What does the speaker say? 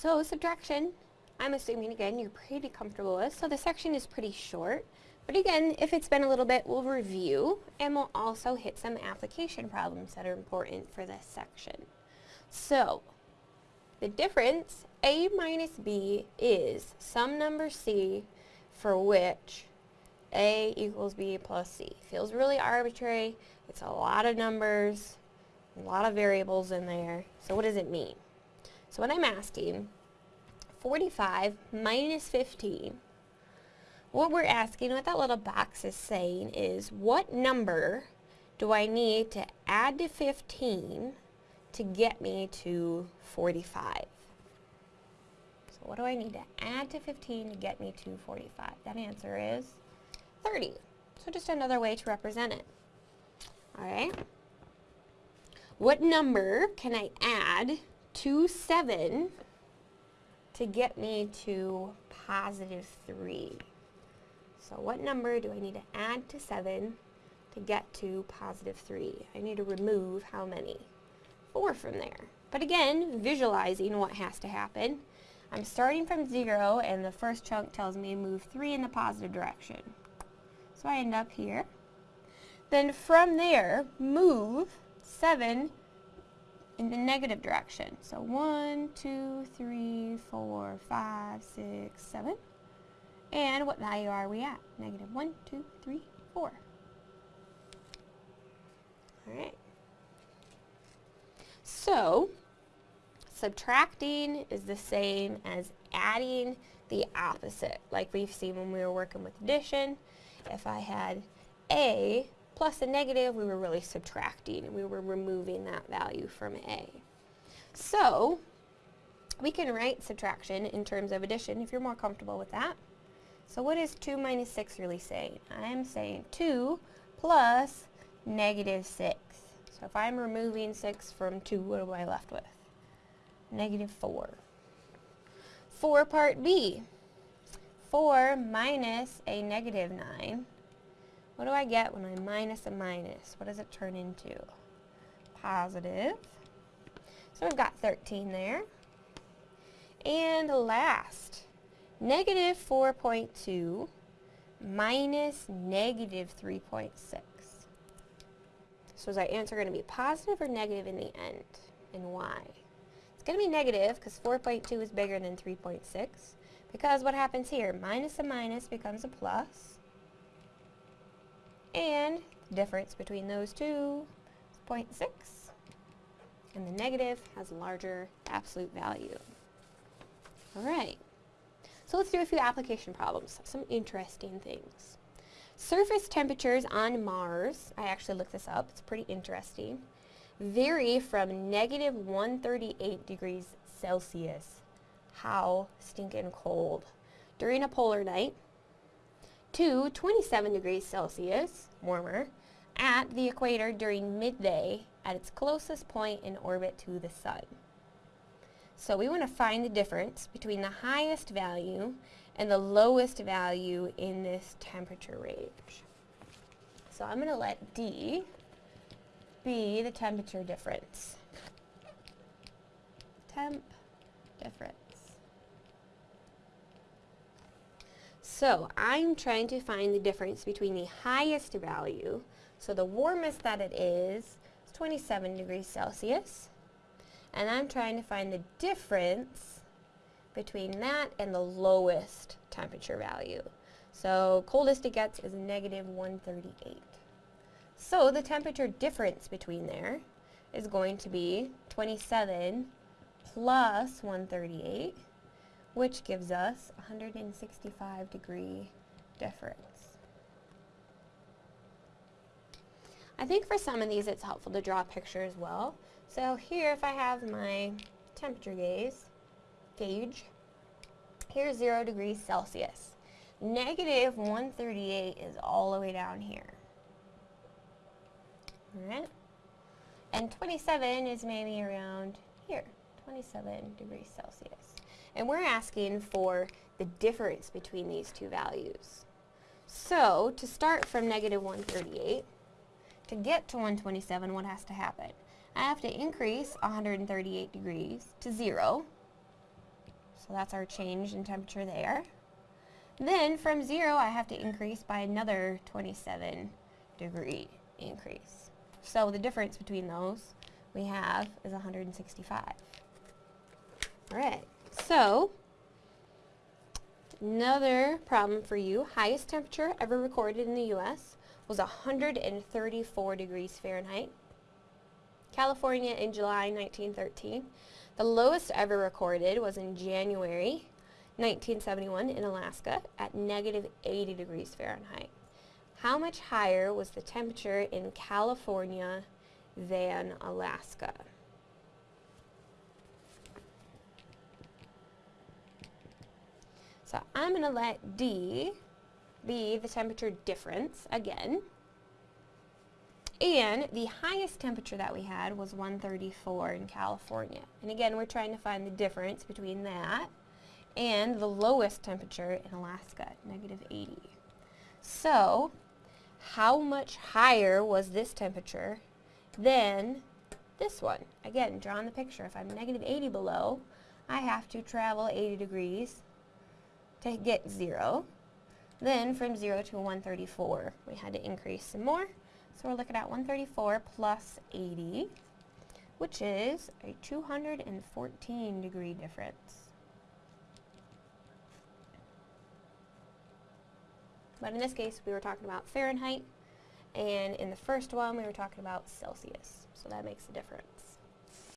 So subtraction, I'm assuming again you're pretty comfortable with. So the section is pretty short. But again, if it's been a little bit, we'll review and we'll also hit some application problems that are important for this section. So, the difference, A minus B, is some number C for which A equals B plus C. Feels really arbitrary. It's a lot of numbers, a lot of variables in there. So what does it mean? So what I'm asking, 45 minus 15 what we're asking, what that little box is saying is what number do I need to add to 15 to get me to 45? So what do I need to add to 15 to get me to 45? That answer is 30. So just another way to represent it. Alright. What number can I add to 7 to get me to positive 3? So what number do I need to add to 7 to get to positive 3? I need to remove how many? 4 from there. But again, visualizing what has to happen. I'm starting from 0 and the first chunk tells me move 3 in the positive direction. So I end up here. Then from there, move 7 in the negative direction. So 1, 2, 3, 4, 5, 6, 7. And what value are we at? Negative 1, 2, 3, 4. Alright. So, subtracting is the same as adding the opposite, like we've seen when we were working with addition. If I had A plus a negative, we were really subtracting. We were removing that value from A. So, we can write subtraction in terms of addition if you're more comfortable with that. So what is 2 minus 6 really saying? I'm saying 2 plus negative 6. So if I'm removing 6 from 2, what am I left with? Negative 4. 4 part B. 4 minus a negative 9. What do I get when I minus a minus? What does it turn into? Positive. So we've got 13 there. And last, negative 4.2 minus negative 3.6. So is our answer going to be positive or negative in the end? And why? It's going to be negative because 4.2 is bigger than 3.6. Because what happens here? Minus a minus becomes a plus. And the difference between those two is 0.6. And the negative has a larger absolute value. Alright. So let's do a few application problems, some interesting things. Surface temperatures on Mars, I actually looked this up, it's pretty interesting, vary from negative 138 degrees Celsius, how stinking cold, during a polar night, to 27 degrees Celsius, warmer, at the equator during midday at its closest point in orbit to the sun. So we want to find the difference between the highest value and the lowest value in this temperature range. So I'm going to let D be the temperature difference. Temp difference. So I'm trying to find the difference between the highest value, so the warmest that it is, is 27 degrees Celsius, and I'm trying to find the difference between that and the lowest temperature value. So coldest it gets is negative 138. So the temperature difference between there is going to be 27 plus 138, which gives us 165 degree difference. I think for some of these it's helpful to draw a picture as well. So here if I have my temperature gauge, gauge, here's 0 degrees Celsius. Negative 138 is all the way down here. Alright? And 27 is maybe around here, 27 degrees Celsius. And we're asking for the difference between these two values. So, to start from negative 138, to get to 127, what has to happen? I have to increase 138 degrees to 0. So that's our change in temperature there. Then from 0, I have to increase by another 27 degree increase. So the difference between those we have is 165. Alright, so another problem for you. Highest temperature ever recorded in the U.S. was 134 degrees Fahrenheit. California in July 1913. The lowest ever recorded was in January 1971 in Alaska at negative 80 degrees Fahrenheit. How much higher was the temperature in California than Alaska? So I'm going to let D be the temperature difference again. And the highest temperature that we had was 134 in California. And again, we're trying to find the difference between that and the lowest temperature in Alaska, negative 80. So, how much higher was this temperature than this one? Again, draw drawing the picture. If I'm negative 80 below, I have to travel 80 degrees to get 0. Then from 0 to 134, we had to increase some more. So we're looking at 134 plus 80, which is a 214 degree difference. But in this case, we were talking about Fahrenheit, and in the first one, we were talking about Celsius. So that makes a difference.